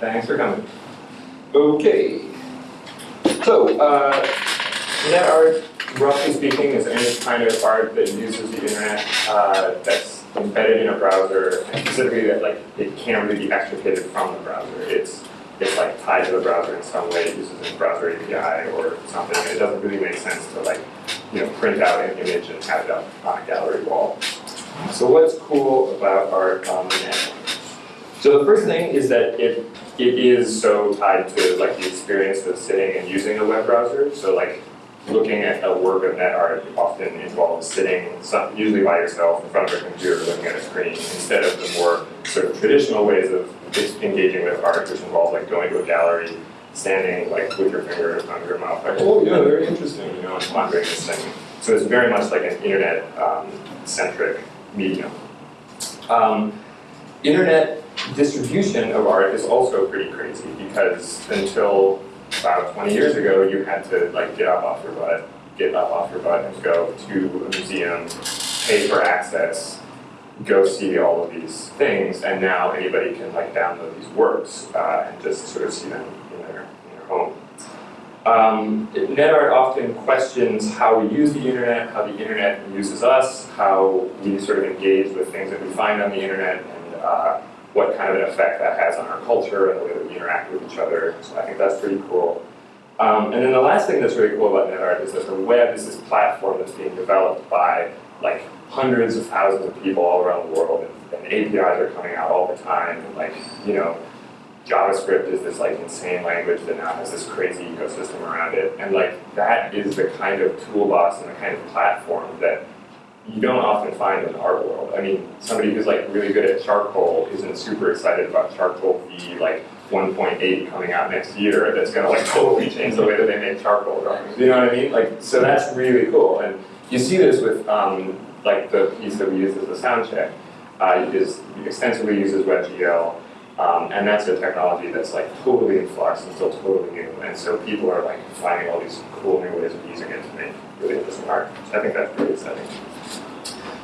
Thanks for coming. Okay. So, uh, NetArt, roughly speaking, is any kind of art that uses the internet uh, that's embedded in a browser, and specifically that like it can't really be extricated from the browser. It's it's like tied to the browser in some way, it uses a browser API or something. It doesn't really make sense to like, you know, print out an image and have it up on a gallery wall. So what's cool about art on the net? So the first thing is that it it is so tied to like the experience of sitting and using a web browser. So like looking at a work of net art often involves sitting, some, usually by yourself, in front of a computer looking at a screen, instead of the more sort of traditional ways of engaging with art, which involves like going to a gallery, standing like with your finger on your mouth, like, oh yeah, very interesting, you know, and pondering this thing. So it's very much like an internet-centric um, medium. Um, internet distribution of art is also pretty crazy because until about 20 years ago, you had to like get up off your butt, get up off your butt and go to a museum, pay for access, go see all of these things, and now anybody can like download these works uh, and just sort of see them in their, in their home. Um, NetArt often questions how we use the internet, how the internet uses us, how we sort of engage with things that we find on the internet, and uh, what kind of an effect that has on our culture and the way that we interact with each other. So I think that's pretty cool. Um, and then the last thing that's really cool about NetArt is that the web is this platform that's being developed by like hundreds of thousands of people all around the world, and, and APIs are coming out all the time, and like, you know, JavaScript is this like insane language that now has this crazy ecosystem around it. And like that is the kind of toolbox and the kind of platform that you don't often find in the art world. I mean, somebody who's like really good at charcoal isn't super excited about charcoal v like 1.8 coming out next year that's gonna like totally change the way that they make charcoal drawings. You know what I mean? Like, so that's really cool. And you see this with um, like the piece that we use as a sound check. Uh, is extensively uses WebGL, um, and that's a technology that's like totally in flux and still totally new. And so people are like finding all these cool new ways of using it to make really interesting art. So I think that's pretty exciting.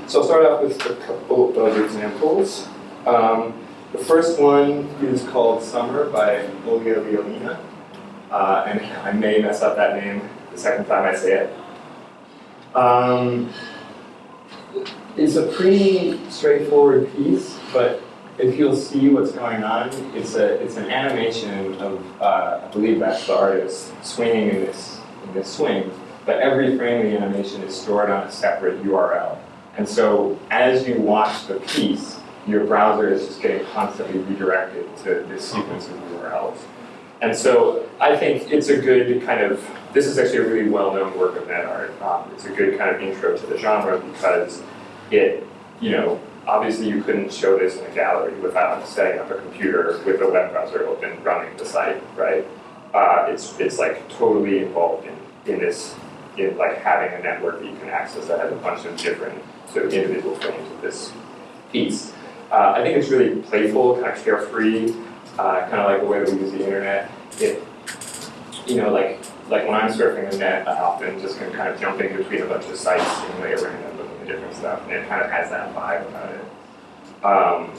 So I'll start off with a couple of examples. Um, the first one is called Summer by Olga Violina. Uh, and I may mess up that name the second time I say it. Um, it's a pretty straightforward piece, but if you'll see what's going on, it's a it's an animation of uh, I believe that's the artist swinging in this in this swing, but every frame of the animation is stored on a separate URL. And so as you watch the piece, your browser is just getting constantly redirected to this sequence of URLs. And so I think it's a good kind of, this is actually a really well-known work of NetArt. Um, it's a good kind of intro to the genre because it, you know, obviously you couldn't show this in a gallery without setting up a computer with a web browser open running the site, right? Uh, it's, it's like totally involved in, in this, in like having a network that you can access that has a bunch of different sort of individual frames of this piece. Uh, I think it's really playful, kind of carefree, uh, kind of like the way that we use the internet. It, you know, like like when I'm surfing the net, I often just can kind of jump in between a bunch of sites, seemingly at random, looking at different stuff, and it kind of has that vibe about it. Um,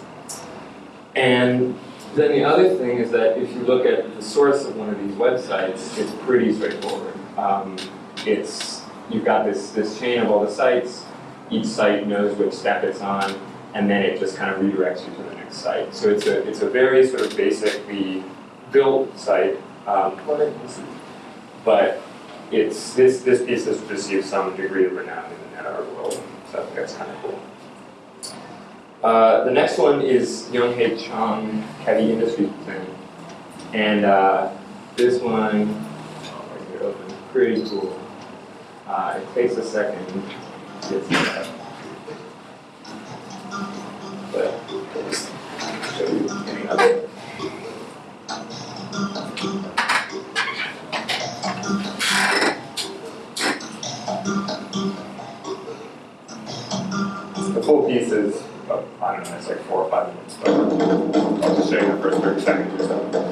and then the other thing is that if you look at the source of one of these websites, it's pretty straightforward. Um, it's you've got this this chain of all the sites. Each site knows which step it's on, and then it just kind of redirects you to the next site. So it's a it's a very sort of basically built site. Um, but it's this this piece has received some degree of renown in the NetArt world, so I think that's kind of cool. Uh, the next one is Young-Hae Chang Heavy Industries Plan, and uh, this one, oh, pretty cool. Uh, it takes a second get set but I'll show you of it. The full piece is, I don't know, it's like four or five minutes, but I'll just show you the first 30 seconds or so.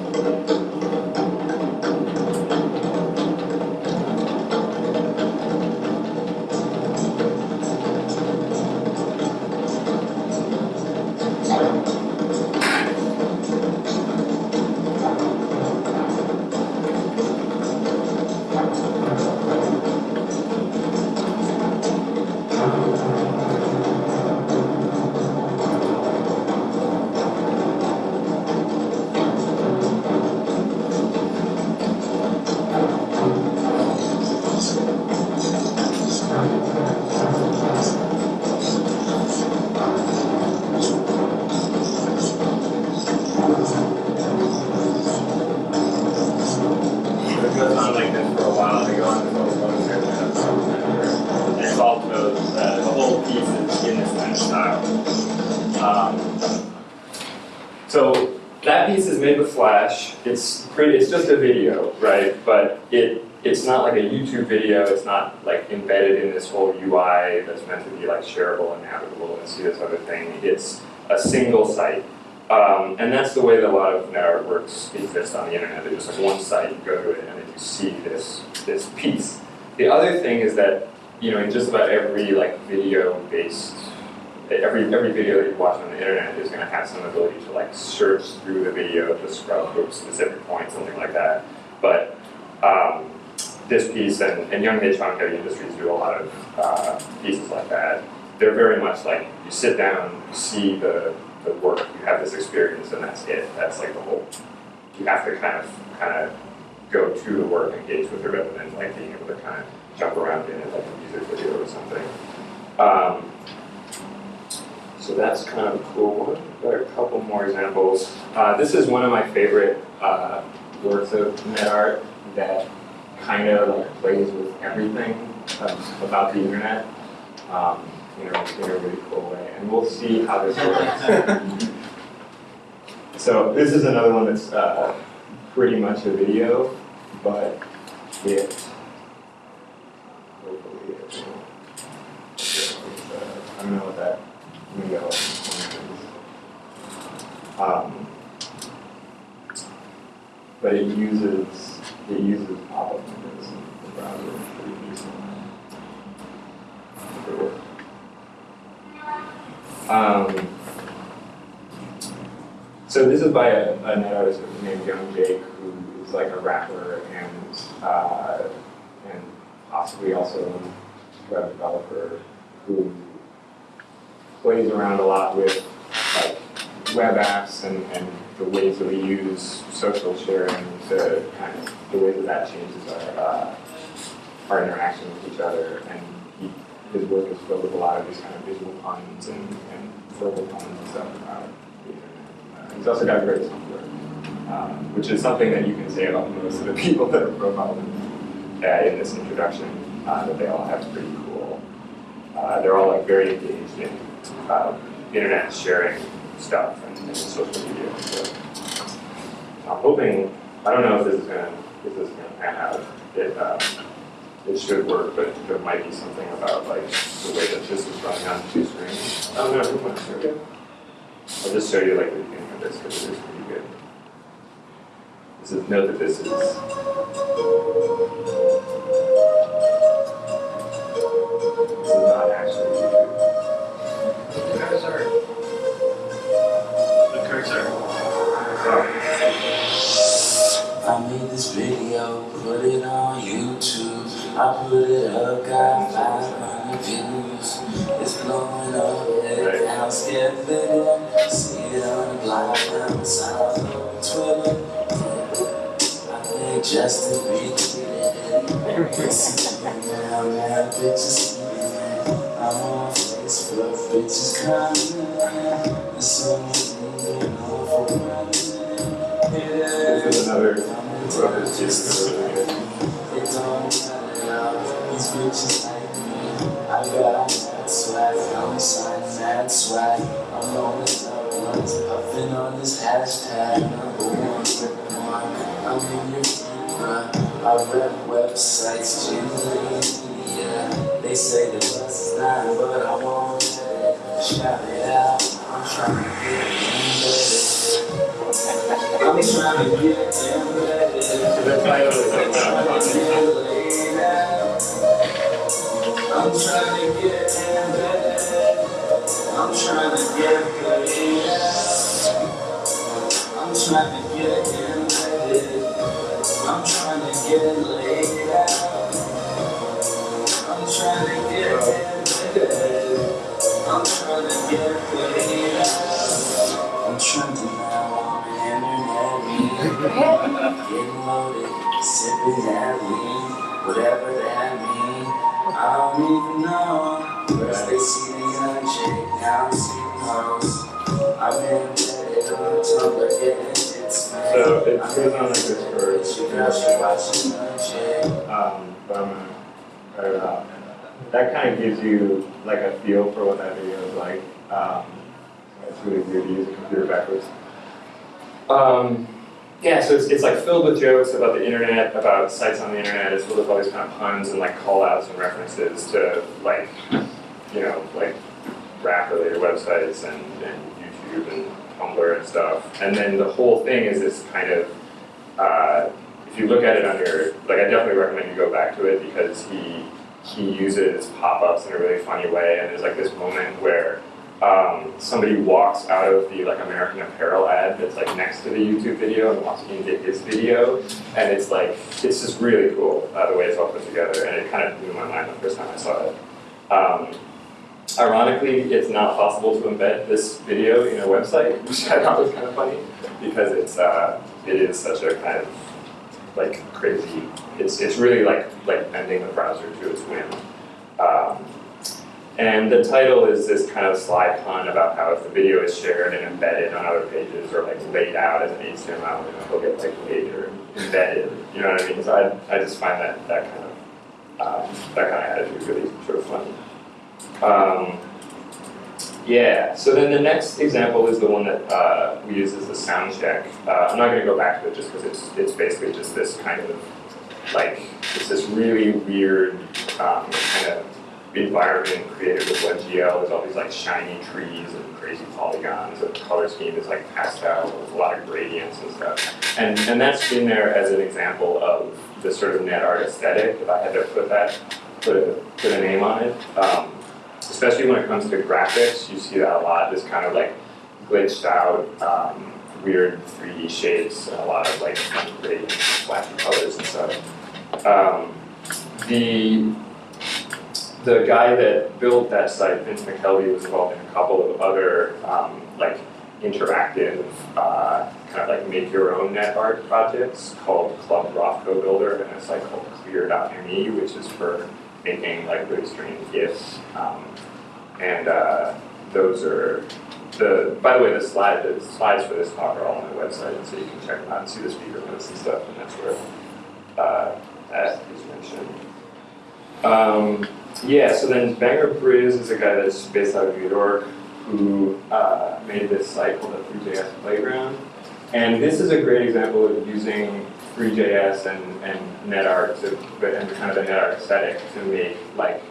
So that piece is made with Flash. It's pretty, it's just a video, right? But it it's not like a YouTube video. It's not like embedded in this whole UI that's meant to be like shareable and navigable and see this other thing. It's a single site. Um, and that's the way that a lot of net artworks exist on the internet. They're just like one site, you go to it, and then you see this this piece. The other thing is that you know in just about every like video-based every every video that you watch on the internet is going to have some ability to like search through the video to scrub to a specific point, something like that. But um, this piece and, and Young-Hae Chang Heavy Industries do a lot of uh, pieces like that. They're very much like you sit down, you see the, the work, you have this experience, and that's it. That's like the whole. You have to kind of kind of go to the work, engage with it, rather than like being able to kind of jump around in it like a music video or something. Um, so that's kind of a cool one. Got a couple more examples. Uh, this is one of my favorite uh, works of net art that kind of like plays with everything um, about the internet um, you know, in a really cool way. And we'll see how this works. so this is another one that's uh, pretty much a video, but it hopefully it will. I don't know what that window is. Um, but it uses it uses pop-up windows in the browser pretty decently. Um, so this is by a, a net artist named Young Jake, who is like a rapper and uh, and possibly also a web developer who plays around a lot with like web apps and, and the ways that we use social sharing to kind of the way that that changes our uh, our interaction with each other. And he, his work is filled with a lot of these kind of visual puns and, and verbal puns and stuff about. Uh, he's also got great software, um, which is something that you can say about most of the people that are profiled in, uh, in this introduction. Uh, that they all have pretty cool. Uh, they're all like very engaged in uh, internet sharing stuff and, and social media. So I'm hoping. I don't know if this is gonna if this is gonna pan out. It uh, it should work, but there might be something about like the way that this is running on two screens. I don't know. Who wants to? I'll just show you like the beginning of this because it is pretty good. This is note that this is. This is not actually I put it up, got 500 views. It's blowing up, head down, scared video. See it on the on the side on Twitter. I think Justin retweeted it. See it now, man, bitches see. I'm on Facebook, bitches commenting. There's so moving on for running. This is another rubber too. It's really. It don't these bitches like me. I got that swag, I'm signing mad swag. I'm on this upwards, I've been on this hashtag. Number one, number one. I'm in your feed, I rep websites, generally, yeah. They say the bus is nine, but I it. Shout it out, I'm trying to get embedded. I'm trying to get embedded. I'm trying to get embedded. I'm trying get played I'm trying to get embedded. I'm trying get laid out. I'm trying get embedded. I'm trying get played out. I'm to now internet. Getting loaded, sipping that lean, whatever that mean. I don't even know. First they see the young chick, now they see the hoes. I've been embedded on Tumblr, getting. So it goes on like this for chick. Um, but I'm gonna cut it. That kind of gives you like a feel for what that video is like. Um, it's really weird to use a computer backwards. Um, yeah, so it's, it's like filled with jokes about the internet, about sites on the internet. It's filled with all these kind of puns and like call outs and references to like, you know, like rap related websites and, and YouTube and Tumblr and stuff. And then the whole thing is this kind of, uh, if you look at it under, like I definitely recommend you go back to it because he he uses pop-ups in a really funny way and there's like this moment where um, somebody walks out of the like American Apparel ad that's like next to the YouTube video and walks into his video and it's like it's just really cool uh, the way it's all put together and it kind of blew my mind the first time I saw it. Um, ironically, it's not possible to embed this video in a website, which I thought was kind of funny because it's uh, it is such a kind of like crazy. It's it's really like like bending the browser to its whim. Um, and the title is this kind of sly pun about how if the video is shared and embedded on other pages or like laid out as an HTML, you know, it'll get like or embedded. You know what I mean? So I, I just find that that kind of um, that kind of attitude really sort of funny. Um, yeah, so then the next example is the one that uh, we use as the sound check. Uh, I'm not going to go back to it just because it's, it's basically just this kind of, like, it's this really weird um, kind of environment created with WebGL. There's all these like shiny trees and crazy polygons. The color scheme is like pastel with a lot of gradients and stuff. And, and that's in there as an example of the sort of net art aesthetic, if I had to put that, put a, put a name on it. Um, especially when it comes to graphics, you see that a lot, this kind of like glitched out, um, weird 3D shapes and a lot of like flashy colors and stuff. Um, the the guy that built that site, Vince McKelvey, was involved in a couple of other um, like interactive, uh, kind of like make your own net art projects called Club Rothko Builder and a site called Clear.me, which is for making like really strange GIFs. Um, and uh, those are the. By the way, the slide the slides for this talk are all on the website, so you can check them out and see the speaker notes and stuff. And that's where uh, that is mentioned. Um, yeah, so then Banger Briz is a guy that's based out of New York who uh, made this site called the 3JS Playground. And this is a great example of using 3JS and, and NetArt to, and kind of the NetArt aesthetic to make like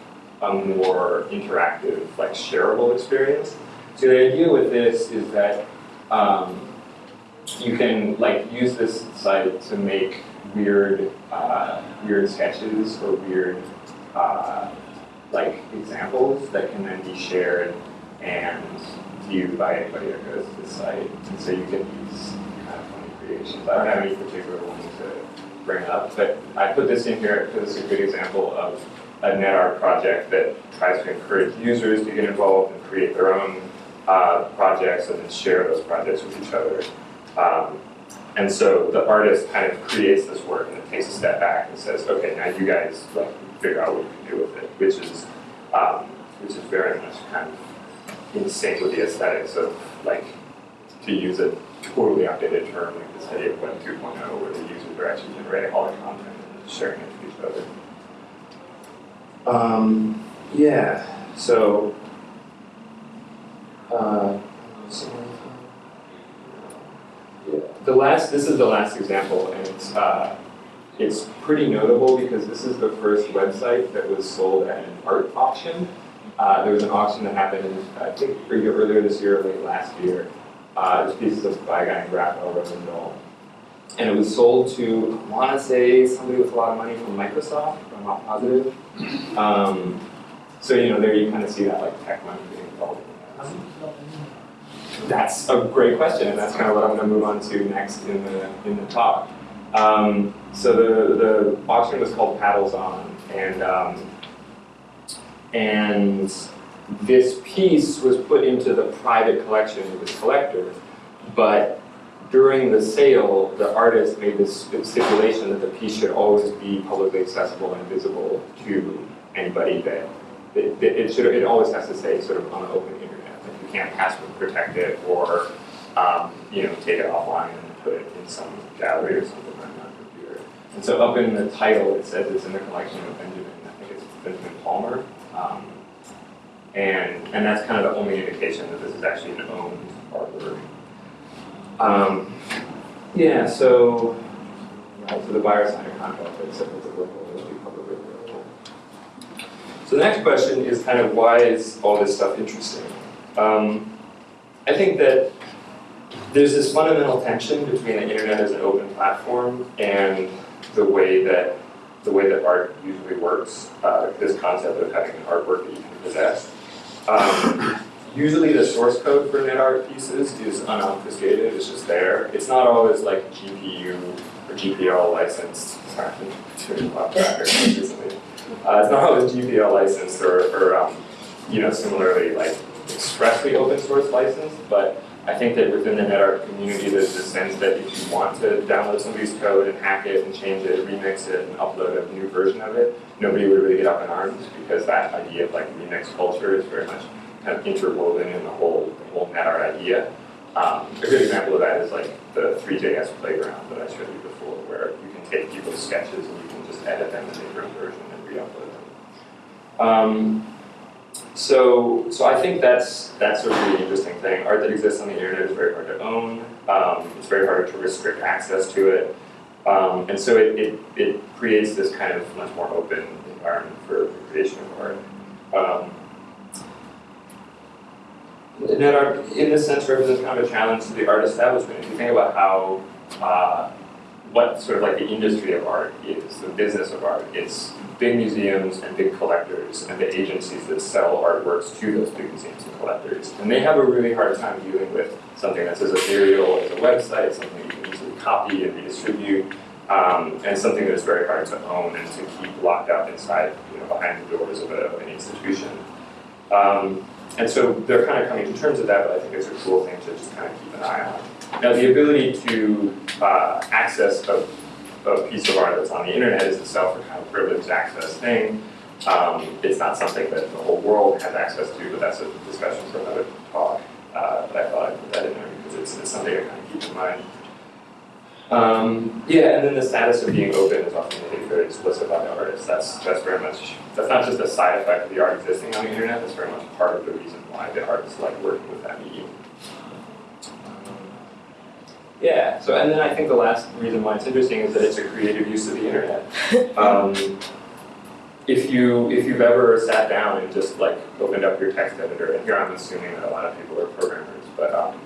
a more interactive, like shareable experience. So the idea with this is that um, you can like use this site to make weird, uh, weird sketches or weird uh, examples that can then be shared and viewed by anybody that goes to the site. And so you get these kind of funny creations. I don't have any particular ones to bring up, but I put this in here because it's a good example of a NetArt project that tries to encourage users to get involved and create their own uh, projects and then share those projects with each other. Um, and so the artist kind of creates this work and then takes a step back and says, okay, now you guys like figure out what you can do with it, which is um, which is very much kind of in sync with the aesthetics of like to use a totally outdated term like this idea of Web 2.0 where the users are actually generating all the content and sharing it with each other. Um, yeah, so uh. The last, this is the last example, and it's uh, it's pretty notable because this is the first website that was sold at an art auction. Uh, there was an auction that happened, I think, earlier this year or late last year. Uh, there's pieces of by a guy named Rafaël Rozendaal. And it was sold to, I want to say, somebody with a lot of money from Microsoft, if I'm not positive. Um, so, you know, there you kind of see that like tech money being involved in that. That's a great question, and that's kind of what I'm going to move on to next in the in the talk. Um, so the the auction was called Paddles On, and um, and this piece was put into the private collection of this collector, but during the sale, the artist made this stipulation that the piece should always be publicly accessible and visible to anybody that, it, it should, it always has to say sort of on the open internet, like you can't password protect it or, um, you know, take it offline and put it in some gallery or something. And so up in the title, it says it's in the collection of Benjamin, I think it's Benjamin Palmer. Um, and, and that's kind of the only indication that this is actually an owned artwork. Um, yeah, so, right, so the buyer signed a contract that said that the work will be publicly available. So the next question is kind of why is all this stuff interesting? Um, I think that there's this fundamental tension between the internet as an open platform and the way that the way that art usually works. Uh, this concept of having an artwork that you can possess. Um, usually the source code for net art pieces is unobfuscated, it's just there. It's not always like GPU or GPL licensed. Sorry. Uh, it's not always GPL licensed or, or um, you know, similarly like expressly open source licensed, but I think that within the NetArt community, there's this sense that if you want to download somebody's code and hack it and change it, remix it, and upload a new version of it, nobody would really get up in arms because that idea of like remix culture is very much kind of interwoven in the whole, the whole NetArt idea. Um, a good example of that is like the 3JS playground that I showed you before, where you can take people's sketches and you can just edit them and make your own version and re-upload them. Um, so, so I think that's that's a really interesting thing. Art that exists on the internet is very hard to own. Um, it's very hard to restrict access to it, um, and so it, it, it creates this kind of much more open environment for the creation of art. Um, net in this sense, represents kind of a challenge to the art establishment. If you think about how uh, what sort of like the industry of art is, the business of art. It's big museums and big collectors and the agencies that sell artworks to those big museums and collectors. And they have a really hard time dealing with something that's as ethereal as a website, something you can easily copy and redistribute, um, and something that is very hard to own and to keep locked up inside, you know, behind the doors of, a, of an institution. Um, and so they're kind of coming to terms with that, but I think it's a cool thing to just kind of keep an eye on. Now, the ability to uh, access a, a, piece of art that's on the internet is itself a kind of privileged access thing. Um, it's not something that the whole world has access to, but that's a discussion for another talk. Uh, but I thought I'd put that in there because it's, it's something to kind of keep in mind. Um, yeah, and then the status of being open is often made very explicit by the artist. That's that's very much that's not just a side effect of the art existing on the internet. That's very much part of the reason why the artists like working with that medium. Yeah, so and then I think the last reason why it's interesting is that it's a creative use of the internet. Um, if you if you've ever sat down and just like opened up your text editor, and here I'm assuming that a lot of people are programmers, but um,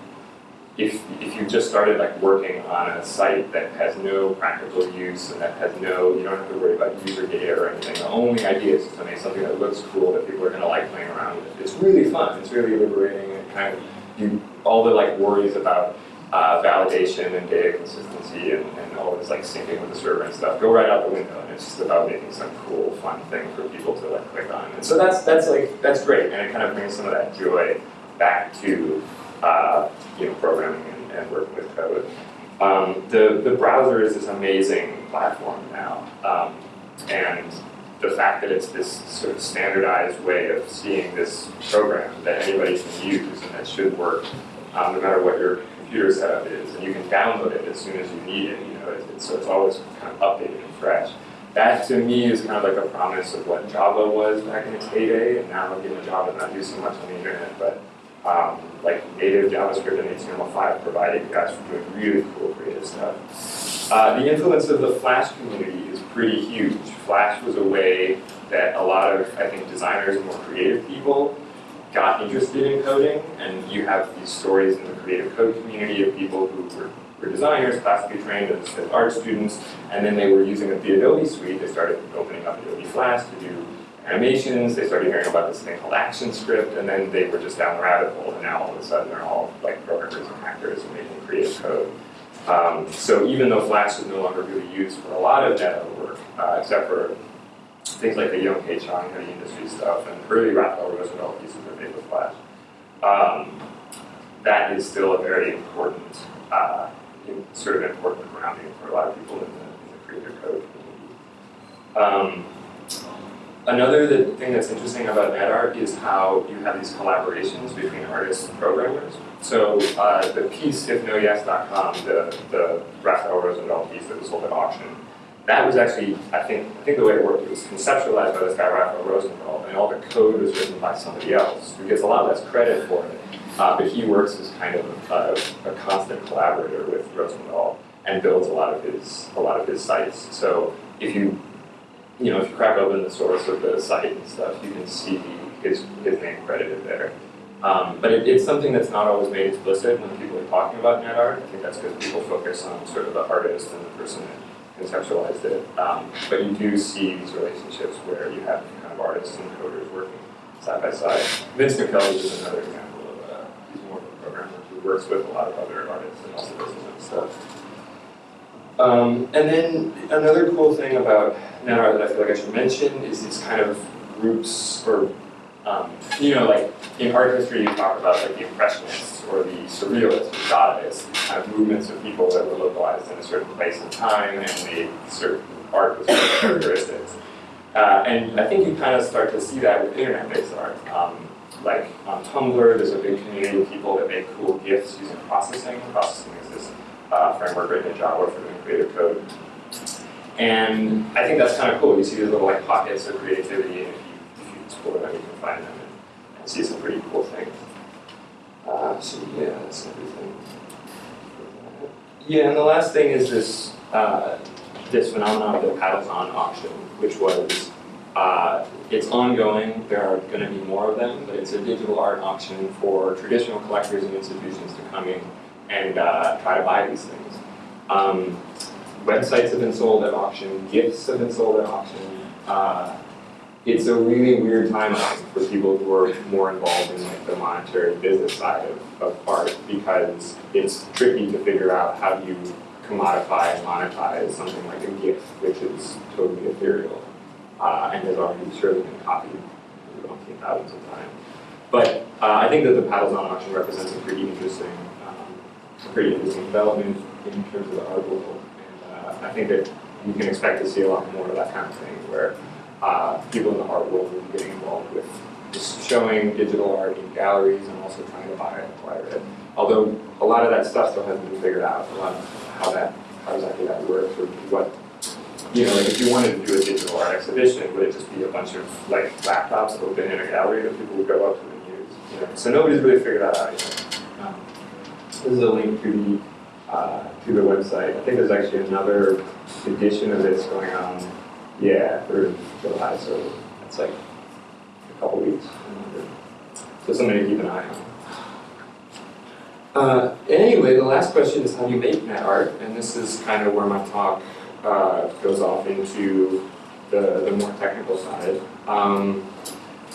if if you just started like working on a site that has no practical use and that has no you don't have to worry about user data or anything, the only idea is to make something that looks cool that people are going to like playing around with. It's really fun. It's really liberating and kind of you all the like worries about uh, validation and data consistency and, and all this like syncing with the server and stuff go right out the window and it's just about making some cool fun thing for people to like click on. And so that's that's like that's great and it kind of brings some of that joy back to uh, you know programming and, and working with code. Um, the the browser is this amazing platform now um, and the fact that it's this sort of standardized way of seeing this program that anybody can use and that should work um, no matter what your computer setup is, and you can download it as soon as you need it. You know, so it's always kind of updated and fresh. That to me is kind of like a promise of what Java was back in its heyday, and now you know Java not do so much on the internet, but um, like native JavaScript and HTML5 provide guys for doing really cool creative stuff. Uh, the influence of the Flash community is pretty huge. Flash was a way that a lot of, I think, designers and more creative people got interested in coding, and you have these stories in the creative code community of people who were, were designers, classically trained as, art students, and then they were using the Adobe suite. They started opening up Adobe Flash to do animations. They started hearing about this thing called ActionScript, and then they were just down the rabbit hole. And now all of a sudden, they're all like programmers and hackers and making creative code. Um, so even though Flash is no longer really used for a lot of data work, uh, except for things like the Young-Hae Chang heavy industry stuff and early Rafaël Rozendaal pieces of paper flash. Um, that is still a very important, uh, sort of important grounding for a lot of people in the, in the creator code community. Um, another the thing that's interesting about NetArt is how you have these collaborations between artists and programmers. So uh, the piece ifnoyes.com, the, the Rafaël Rozendaal piece that was sold at auction, that was actually, I think, I think the way it worked, it was conceptualized by this guy Rafaël Rozendaal, and all the code was written by somebody else, who gets a lot less credit for it. Uh, but he works as kind of a, a constant collaborator with Rozendaal and builds a lot of his a lot of his sites. So if you you know if you crack open the source of the site and stuff, you can see his his name credited there. Um, but it, it's something that's not always made explicit when people are talking about NetArt. I think that's because people focus on sort of the artist and the person that conceptualized it. Um, but you do see these relationships where you have kind of artists and coders working side by side. Vince McKelvey is another example of uh, he's more of a programmer who works with a lot of other artists and also does own stuff. Um, and then another cool thing about NetArt that I feel like I should mention is these kind of groups or um, you know, like in art history, you talk about like the Impressionists or the Surrealists or Dadaists, kind of movements of people that were localized in a certain place and time and made certain art with certain characteristics. Uh, and I think you kind of start to see that with internet-based art. Um, like on Tumblr, there's a big community of people that make cool GIFs using processing. Processing is this uh, framework written in Java for doing creative code. And I think that's kind of cool. You see these little like pockets of creativity, can find them and, see some pretty cool things. Uh, so yeah, that's everything. Yeah, and the last thing is this uh, this phenomenon of the Paddles On auction, which was uh, it's ongoing. There are going to be more of them, but it's a digital art auction for traditional collectors and institutions to come in and uh, try to buy these things. Um, websites have been sold at auction, gifts have been sold at auction. It's a really weird timeline for people who are more involved in like the monetary business side of, of art because it's tricky to figure out how you commodify and monetize something like a gift, which is totally ethereal uh, and has already surely been copied thousands of times. But uh, I think that the Paddles On auction represents a pretty interesting, um, pretty interesting development in terms of the art world. And uh, I think that you can expect to see a lot more of that kind of thing where uh, people in the art world be getting involved with just showing digital art in galleries and also trying to buy and acquire it. Although a lot of that stuff still hasn't been figured out, a lot of how that, how exactly that works or what you know, like if you wanted to do a digital art exhibition, would it just be a bunch of like laptops open in a gallery that people would go up to and use? You know, so nobody's really figured that out yet. Um, this is a link to the uh, to the website. I think there's actually another edition of this going on. Yeah, for July, so it's like a couple weeks. So something to keep an eye on. Uh, anyway, the last question is how do you make net art? And this is kind of where my talk uh, goes off into the, the more technical side. Um,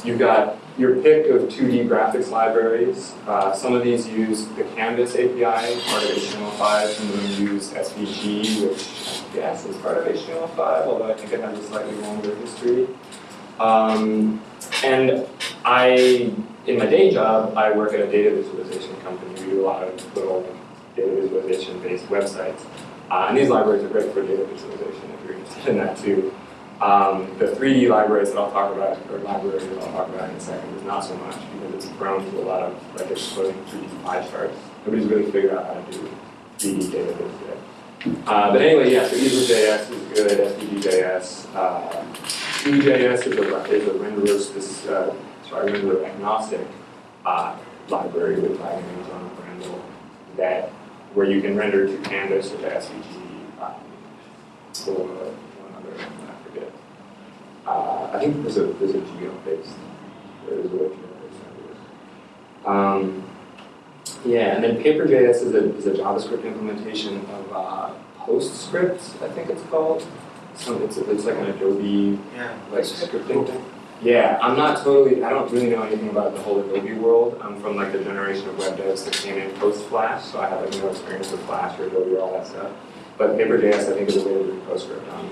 you've got your pick of 2D graphics libraries. Uh, some of these use the Canvas API, part of HTML5. Some of them use SVG, which I guess is part of HTML5, although I think it has a slightly longer history. Um, and I, in my day job, I work at a data visualization company. We do a lot of little data visualization-based websites. Uh, and these libraries are great for data visualization if you're interested in that too. Um, the 3D libraries that I'll talk about, or libraries that I'll talk about in a second, is not so much because it's prone to a lot of like exploding 3D pie charts. Nobody's really figured out how to do 3D data yet. Uh, but anyway, yeah, so EaselJS is good, SVG.js. Uh, is a, is a renderer, spec- uh, sorry, renderer agnostic uh, library with Dragon Amazon Brandle that where you can render to Canvas or to SVG um, or one other, I forget. Uh, I think there's a there's a geo based there's a geo based um, yeah, and then Paper.js is a, is a JavaScript implementation of uh, PostScript, I think it's called. So it's, it's like an Adobe Yeah. like scripting thing. Yeah, I'm not totally, I don't really know anything about the whole Adobe world. I'm from like the generation of web devs that came in post-Flash, so I have like no experience with Flash or Adobe or all that stuff. But Paper.js I think is a way to do PostScript on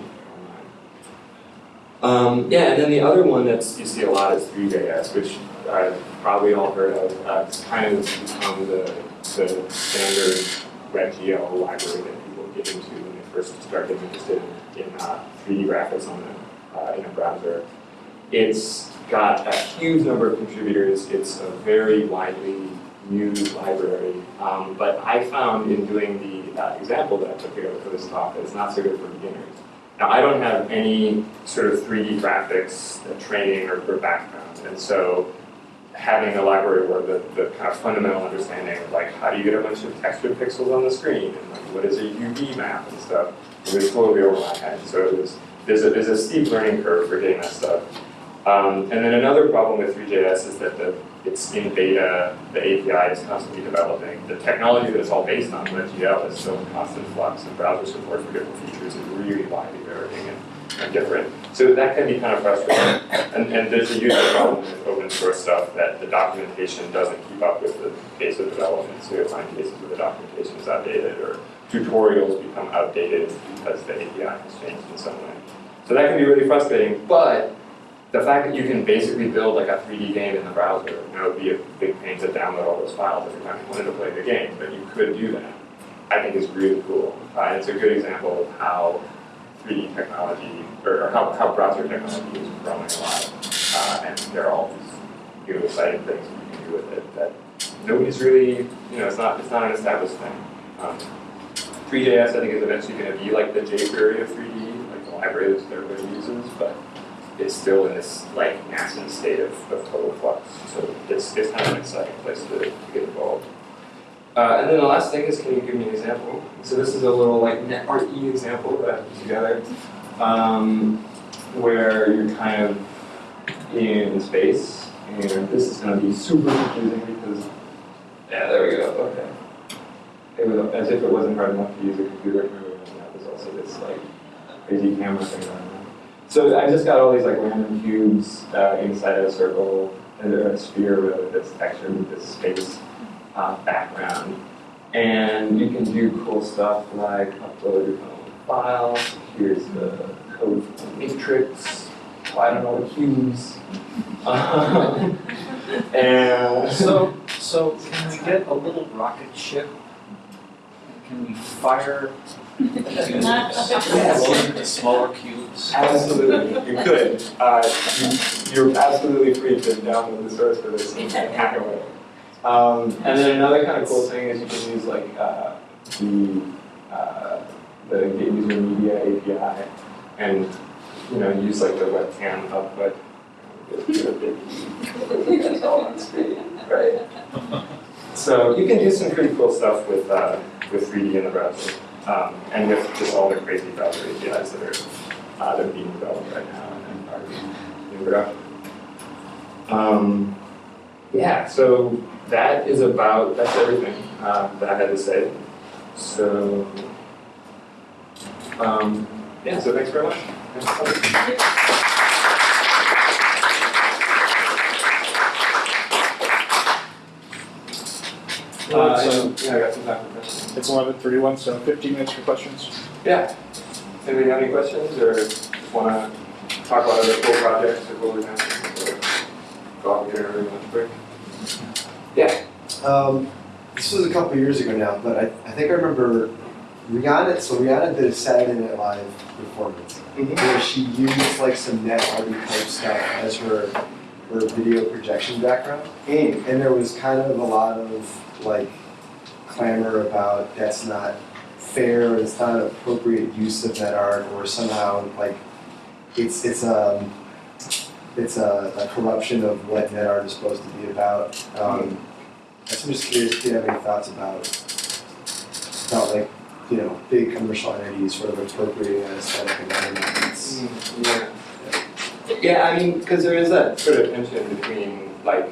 online. Um, yeah, and then the other one that's you see a lot is Vue.js, which I've probably all heard of. Uh, it's kind of become the, the standard WebGL library that people get into when they first start getting interested in, uh, 3D graphics on a, uh, in a browser. It's got a huge number of contributors. It's a very widely used library. Um, but I found in doing the uh, example that I took together for this talk that it's not so good for beginners. Now, I don't have any sort of 3D graphics uh, training or, or background, and so having a library where the, the kind of fundamental understanding of like how do you get a bunch of textured pixels on the screen and like what is a UV map and stuff, it was totally over my head. So it was, there's a, there's a steep learning curve for getting that stuff. Um, and then another problem with 3JS is that the, it's in beta, the API is constantly developing. The technology that it's all based on, WebGL, is still in constant flux, and browser support for different features is really widely varying and, and different. So that can be kind of frustrating. And, and there's a huge problem with open source stuff that the documentation doesn't keep up with the pace of development. So you'll find cases where the documentation is outdated or tutorials become outdated because the API has changed in some way. So that can be really frustrating, but the fact that you can basically build like a 3D game in the browser, you know, it would be a big pain to download all those files every time you wanted to play the game, but you could do that. I think is really cool. Uh, it's a good example of how 3D technology, or, or how, how browser technology is growing a lot. Uh, and there are all these new exciting things you can do with it that nobody's really, you know, it's not, it's not an established thing. Um, 3JS, I think, is eventually going to be like the jQuery of 3D, like the library that everybody uses, but it's still in this like nascent state of, of total flux. So it's, it's kind of an exciting place to, to get involved. Uh, and then the last thing is, can you give me an example? So this is a little like NetRE example that I put together, um, where you're kind of in space, and this is going to be super confusing because, yeah, there we go. Okay. It was as if it wasn't hard enough to use a computer and that was also this like crazy camera thing. So I just got all these like random cubes uh, inside a circle, and a sphere with this texture with this space uh, background. And you can do cool stuff like upload your own files. Here's the code for the matrix. I don't know the cubes. And So, so can we get a little rocket ship? Can we fire into smaller cubes? Absolutely, you could. Uh, you, you're absolutely free to download the source for this and hack away. Um, and then another kind of cool thing is you can use like uh, the uh, the Get User Media API and you know use like the webcam output. Right? So you can do some pretty cool stuff with uh, with 3D in the browser, um, and with just all the crazy browser APIs that are uh, that are being developed right now and are in production. Um, yeah, so that is about that's everything uh, that I had to say. So um, yeah, so thanks very much. Thanks. Uh, So yeah, I got some time for questions. it's eleven thirty-one, so fifteen minutes for questions. Yeah. Anybody have any questions or just wanna talk about other cool projects or what we're doing? or Go out and get an lunch break? Yeah. Um, this was a couple years ago now, but I, I think I remember Rihanna. So Rihanna did a Saturday Night Live performance where she used like some net arty type stuff as her her video projection background, and there was kind of a lot of like clamor about that's not fair, it's not an appropriate use of that art, or somehow like it's it's um it's a, a corruption of what net art is supposed to be about. Um, I'm just curious if you have any thoughts about, about like, you know, big commercial entities sort of appropriating that aesthetic letting it's, Yeah. Yeah, I mean, because there is that sort of tension between like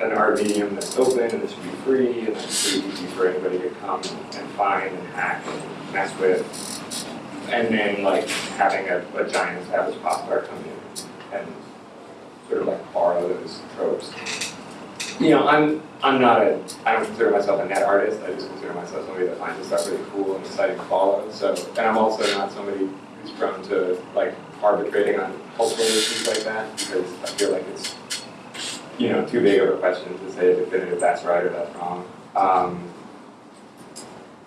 an art medium that's open and that should be free and that's pretty easy for anybody to come and find and hack and mess with. And then like having a, a giant established pop come in and sort of like borrow those tropes. You know, I'm I'm not a I don't consider myself a net artist. I just consider myself somebody that finds this stuff really cool and exciting to follow. So and I'm also not somebody who's prone to like arbitrating on cultural issues like that because I feel like it's you know too big of a question to say definitive that's right or that's wrong. Um,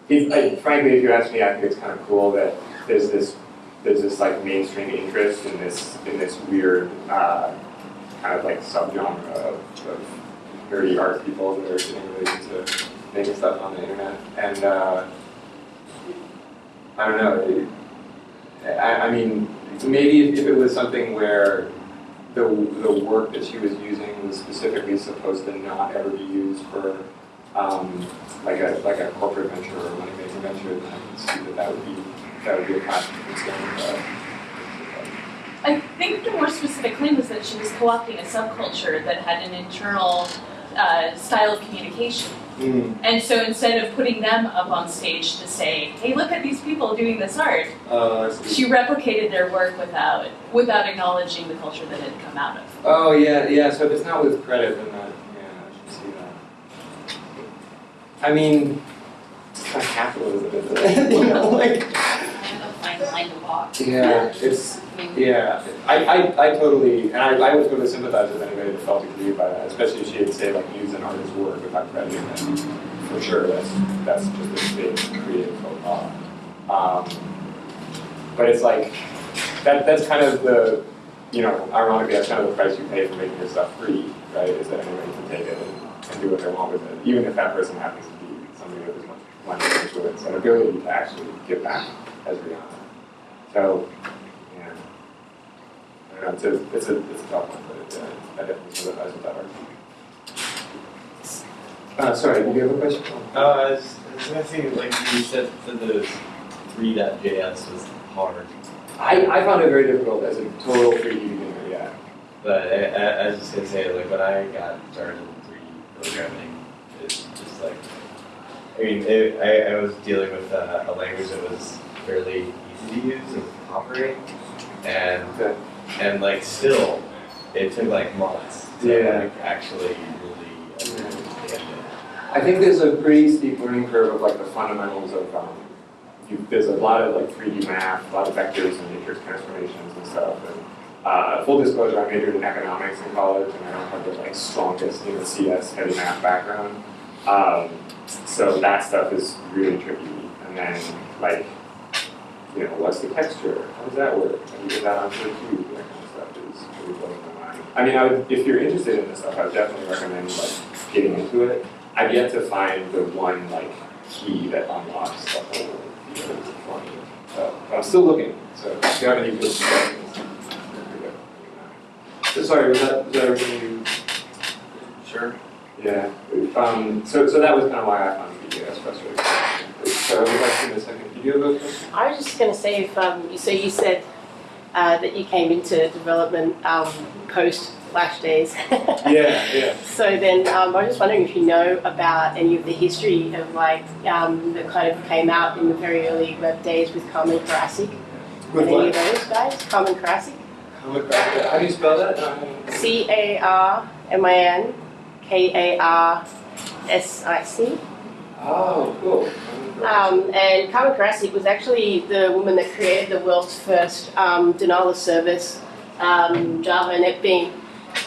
if, frankly, if you ask me, I think it's kind of cool that there's this there's this like mainstream interest in this in this weird uh, kind of like subgenre of, of nerdy art people that are getting really into making stuff on the internet. And uh, I don't know. It, I, I mean, maybe if, if it was something where the the work that she was using was specifically supposed to not ever be used for um, like a like a corporate venture or a money making venture, then I can see that that would be that would be a to concern. I think the more specific claim was that she was co-opting a subculture that had an internal uh, style of communication. Mm, And so instead of putting them up on stage to say, "Hey, look at these people doing this art," uh, she replicated their work without without acknowledging the culture that it had come out of. Oh yeah, yeah. So if it's not with credit, then that yeah, I should see that. I mean, it's kind of capitalism, isn't it? you know, like Yeah, it's Yeah, I, I, I totally, and I, I would totally sympathize with anybody that felt aggrieved by that, especially if she had say like use an artist's work without crediting them. For sure, that's that's just a big creative faux pas. Um, but it's like that that's kind of the you know, ironically that's kind of the price you pay for making your stuff free, right? Is that anybody can take it and, and do what they want with it, even if that person happens to be somebody with as much money as influence and ability to actually give back as Rihanna. So, yeah. I don't know, it's a, it's a, it's a tough one, but it, uh, I definitely sympathize with that argument. Uh, sorry, did you have a question? Uh, I was, I was gonna say, like you said, that the three.js was hard, I, I found it very difficult as a total 3D beginner, yeah. but I, I, I was just gonna say, like when I got started in 3D programming, it's just like, I mean, it, I, I was dealing with uh, a language that was fairly easy to use and operate, and Okay. and like still, it took like months to Yeah. like actually really understand it. I think there's a pretty steep learning curve of like the fundamentals of, um, you, there's a lot of like 3D math, a lot of vectors and matrix transformations and stuff. And uh, full disclosure, I majored in economics in college, and I don't have the like strongest, you know, CS heavy math background. Um, so that stuff is really tricky. And then like, you know, what's the texture? How does that work? Do you get that onto a cube? That kind of stuff is really blowing my mind. I mean, I would, if you're interested in this stuff, I would definitely recommend like getting into it. I've yet to find the one like key that unlocks the whole for me. So, I'm still looking. So if you have any good free So sorry, was that, was that everything you? Sure. Yeah. Um, so, so that was kind of why I found the three.js frustrating. So I would like to in a second. Did you have a question? I was just going to say, if um, so you said uh, that you came into development um, post Flash days. Yeah, yeah. So then, um, I was just wondering if you know about any of the history of like um, that kind of came out in the very early web days with Carmin Karasic. With any what? of those guys? Carmin Karasic. How do you spell that? Um, C A R M I N K A R S I C. Oh, cool. Um, and Carmin Karasic was actually the woman that created the world's first um, denial of service um, Java NetBeans.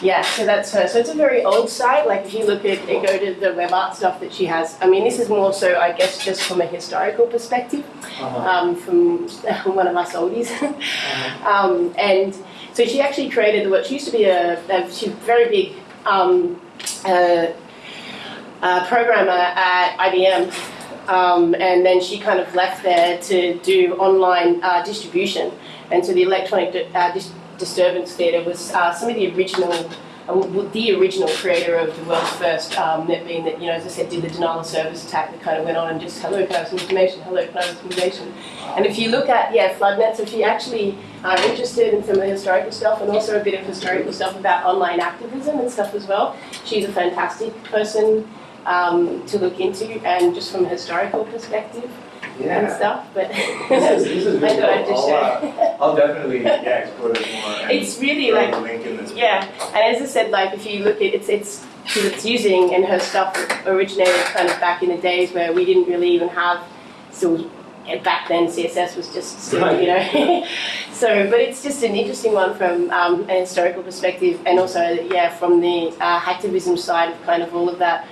Yeah, so that's her. So it's a very old site. Like if you look at and go to the web art stuff that she has. I mean, this is more so, I guess, just from a historical perspective, Uh-huh. um, from one of us oldies. um, and so she actually created the what she used to be a, a she's very big um, uh, uh, programmer at IBM. Um, and then she kind of left there to do online uh, distribution. And so the Electronic Di- uh, Dis- Disturbance Theatre was uh, some of the original, uh, the original creator of the world's first um, NetBean that, you know, as I said, did the denial of service attack that kind of went on and just, hello, can I have some information? Hello, can I have some information? And if you look at, yeah, FloodNet, so if you actually are interested in some of the historical stuff and also a bit of historical stuff about online activism and stuff as well, she's a fantastic person um, to look into and just from a historical perspective and stuff. But This is, this is I really thought I'd cool. just I'll, uh, share. I'll definitely, yeah, explore this more. and it's really like the link in this. yeah, and as I said, like if you look at it's it's because it's using and her stuff originated kind of back in the days where we didn't really even have still back then CSS was just still, you know. so, but it's just an interesting one from um, an historical perspective, and also yeah from the uh, hacktivism side of kind of all of that.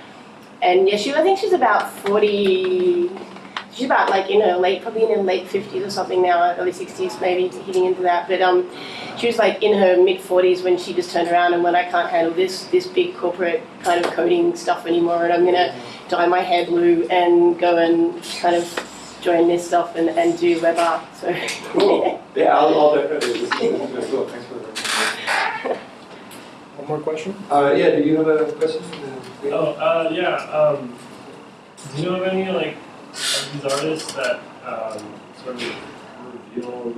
And yeah, she I think she's about forty. she's about like in her late, probably in her late fifties or something now, early sixties maybe, hitting into that. But um, she was like in her mid forties when she just turned around and went, I can't handle this this big corporate kind of coding stuff anymore, and I'm gonna dye my hair blue and go and kind of join this stuff and, and do web art. So Cool. Yeah, I'll, I'll definitely, this cool, thanks for the One more question? Uh, yeah, do you have a question? Oh, uh, yeah, um, do you know of any, like, of these artists that, um, sort of reveal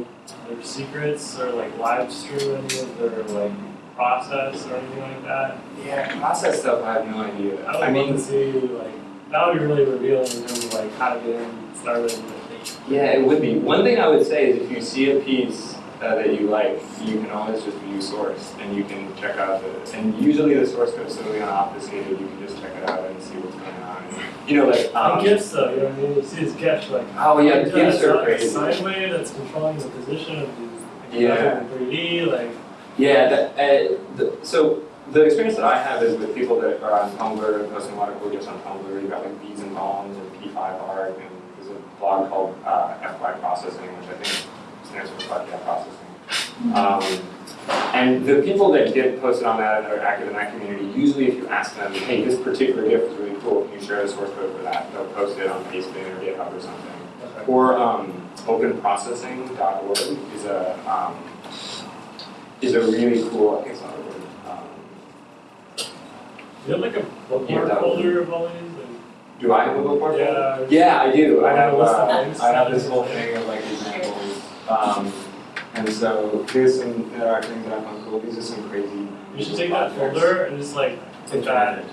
their secrets or, like, live stream any of their, like, process or anything like that? Yeah, process stuff, I have no idea. I would I love mean, to see, like, that would be really revealing in terms of, like, how to get in started with it. yeah, it would be. One thing I would say is if you see a piece uh, that you like, you can always just view source and you can check out the, and usually the source code is simply on obfuscated, you can just check it out and see what's going on. You know, like, um, And gifts though, you know what I mean? You see his gift, like, Oh, yeah, the yeah, gifs are it's crazy. a sine wave that's controlling the position of the, Yeah. 3D, like, Yeah, that, uh, the, so the experience that I have is with people that are on Tumblr and posting a lot of cool gifs on Tumblr. You've got like Bees and Bombs and P5 Art, and there's a blog called uh, FY Processing, which I think stands for FY Processing. Um, and the people that get posted on that and are active in that community, usually if you ask them, hey, this particular GIF is really cool, can you share the source code for that? They'll post it on Facebook or GitHub or something. Or um, openprocessing.org is a um, is a really cool. I think it's not a word. Um, You have like a Yeah, bookmark would- folder of all these, do I have a bookmark? yeah. Yeah, I do. I have. Uh. I have this whole thing of like examples. Um, and so here's some there are things that I found cool. These are some crazy. You should take that folder and just like put that,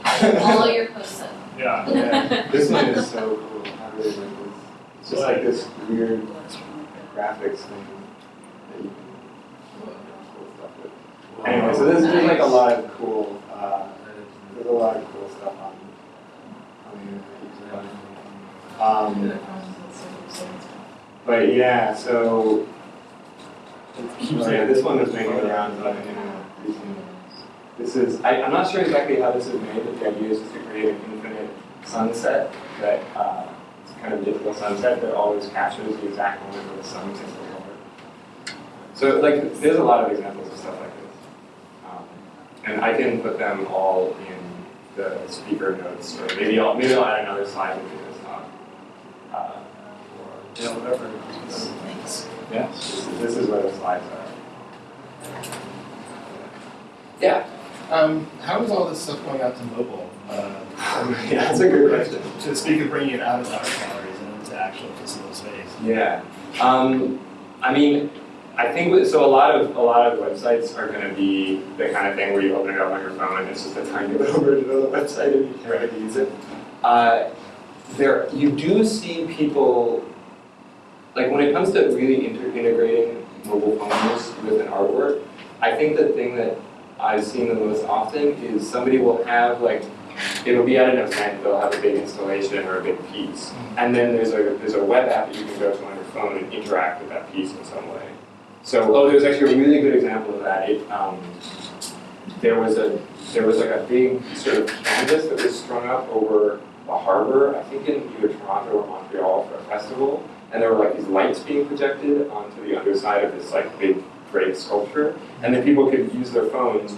All your posts up. yeah. Yeah, this one is so cool. I really like this. It's just like this weird graphics thing that you can cool stuff with. Anyway, so there's, there's like a lot of cool, uh, there's a lot of cool stuff on, on the internet. Um, but yeah, so, oh yeah, this one was making the rounds on the internet recently. This is, I, I'm not sure exactly how this is made, but the idea is to create an infinite sunset that, uh, it's kind of digital sunset that always captures the exact moment where the sun the water. So like, there's a lot of examples of stuff like this. Um, and I can put them all in the speaker notes, or maybe I'll, maybe I'll add another slide into this talk. Uh, Yeah, whatever. yeah, this is, where the slides are. Yeah, Um, how is all this stuff going out to mobile? Uh, yeah, that's a good question. To speak of bringing it out of our galleries and into actual physical space. Yeah, um, I mean, I think so. A lot of a lot of websites are going to be the kind of thing where you open it up on your phone and it's just a tiny little version of the website and you can't really use it. Uh, there, you do see people like when it comes to really inter- integrating mobile phones with an artwork. I think the thing that I've seen the most often is somebody will have like it'll be at an event, they'll have a big installation or a big piece. And then there's a there's a web app that you can go to on your phone and interact with that piece in some way. So oh there's actually a really good example of that. It um, there was a there was like a big sort of canvas that was strung up over a harbor, I think in either Toronto or Montreal for a festival. And there were like these lights being projected onto the underside of this like big great sculpture. And then people could use their phones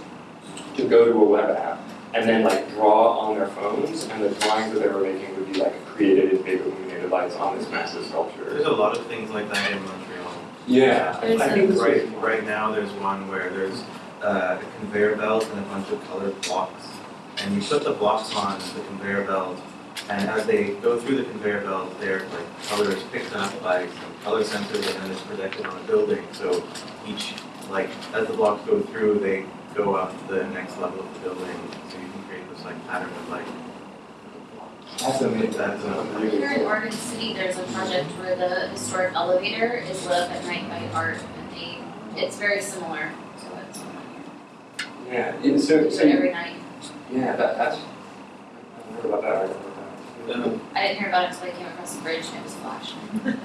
to go to a web app and then like draw on their phones and the drawings that they were making would be like created in big illuminated lights on this massive sculpture. There's a lot of things like that in Montreal. Yeah, There's I think Right, right now, there's one where there's uh, a conveyor belt and a bunch of colored blocks. And you put the blocks on the conveyor belt, and as they go through the conveyor belt, their like color is picked up by some color sensors and then it's projected on a building. So each, like, as the blocks go through, they go up to the next level of the building, so you can create this like pattern of light. That's amazing. That's a Here in Oregon City, there's a project where the historic elevator is lit up at night by art, and they, it's very similar to what's going on Yeah, and so, here. So, every night. yeah, that, that's, I heard about that, I heard about that. I didn't hear about it until I came across the bridge and it was flashing.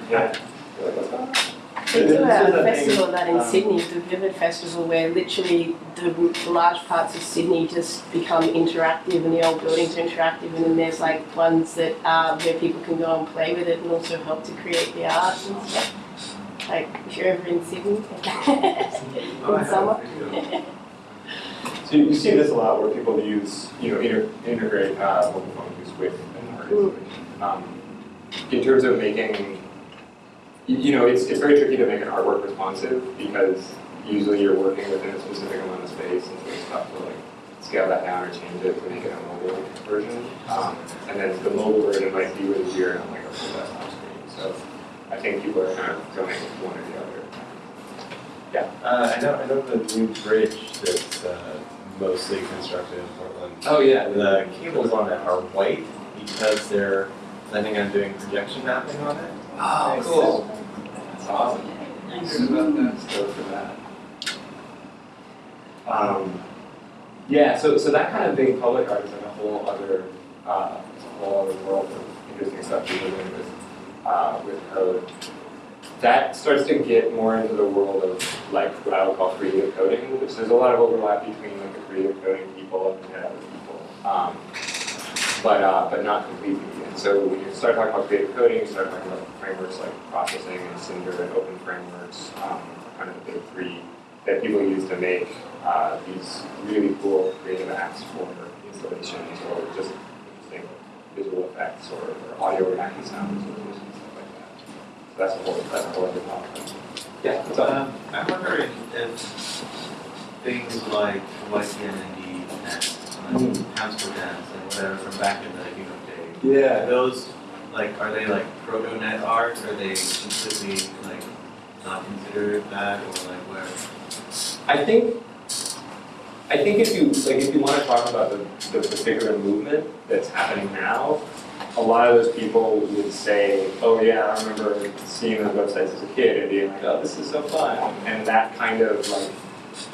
Yeah. You're like, what's that? We This do a festival of that in Sydney, the Vivid Festival, where literally the, the large parts of Sydney just become interactive and the old buildings are interactive and then there's like ones that uh, where people can go and play with it and also help to create the art and stuff. Like if you're ever in Sydney in have, summer. So you you see this a lot where people use, you know, inter- integrate uh, mobile phone use with an art installation. Um, in terms of making, y- you know, it's, it's very tricky to make an artwork responsive because usually you're working within a specific amount of space and so it's tough to like scale that down or change it to make it a mobile version. Um, and then the mobile version might be really weird on like a full desktop screen. So I think people are kind of going with one or the other. Uh, I know, I know the new bridge that's, uh, mostly constructed in Portland. Oh, yeah. The cables on it are white because they're planning on doing projection mapping on it. Oh, cool. That's awesome. Good about that, stoked for that. Um, yeah, so, so that kind of big public art is like a whole other, uh, it's a whole other world of interesting stuff people are doing with, uh, with code. That starts to get more into the world of like what I would call creative coding, which there's a lot of overlap between like the creative coding people and the other people. Um, but, uh, but not completely. And so when you start talking about creative coding, you start talking about frameworks like processing and Cinder and open frameworks, um, kind of the big three that people use to make uh, these really cool creative apps for installations or just interesting visual effects or, or audio or hacky sounds or stuff like that. So that's a whole, that's a whole other topic. Yeah, what's up? Um, I'm wondering if things like YTMND and um, Hamster Dance and whatever from back in the know day, Yeah. are those like are they like proto net art? Are they completely like not considered that or like where? I think, I think if you, like, if you want to talk about the, the particular movement that's happening now, a lot of those people would say, oh yeah, I remember seeing those websites as a kid and being like, oh, this is so fun. And that kind of like,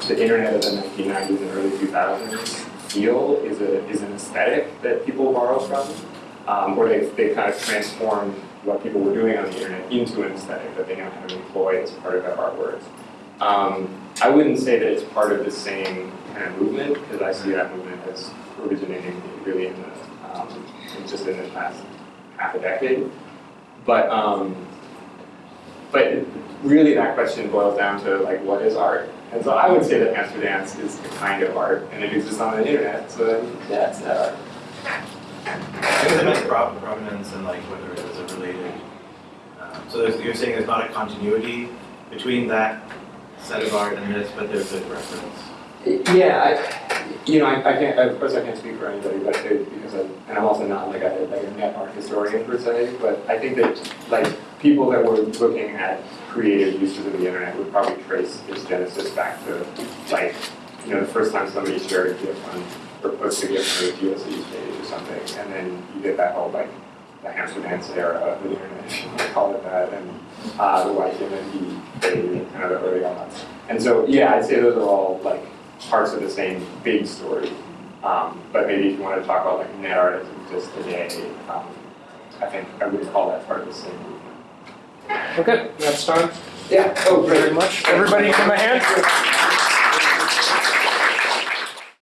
the internet of the 1990s and early 2000s feel is a, is an aesthetic that people borrow from. Um, or they, they kind of transform what people were doing on the internet into an aesthetic that they now kind of employ as part of their artwork. Um, I wouldn't say that it's part of the same kind of movement, because I see that movement as originating really in the, um, just in the past half a decade. But, um, but really that question boils down to like, what is art? And so I would say that hamster dance is a kind of art, and it exists on the internet, so then, yeah, it's that art. I meant provenance and like whether it was a related. Um, so you're saying there's not a continuity between that set of art and this, but there's a reference. Yeah, I, you know, I, I can't, of course I can't speak for anybody, but it, because I, and I'm also not like a, like a net art historian per se, but I think that like people that were looking at creative uses of the internet would probably trace its genesis back to like, you know, the first time somebody shared a GIF on, or posted a GIF on a GSE page or something, and then you get that whole like, the hamster dance era of the internet, if you want to call it that, and uh, the human phase, kind of the early on. And so, yeah, I'd say those are all like parts of the same big story. Um, but maybe if you want to talk about like net art as exists today, um, I think I would call that part of the same. Okay, that's time. Yeah, oh, Very much. Everybody give him a hand.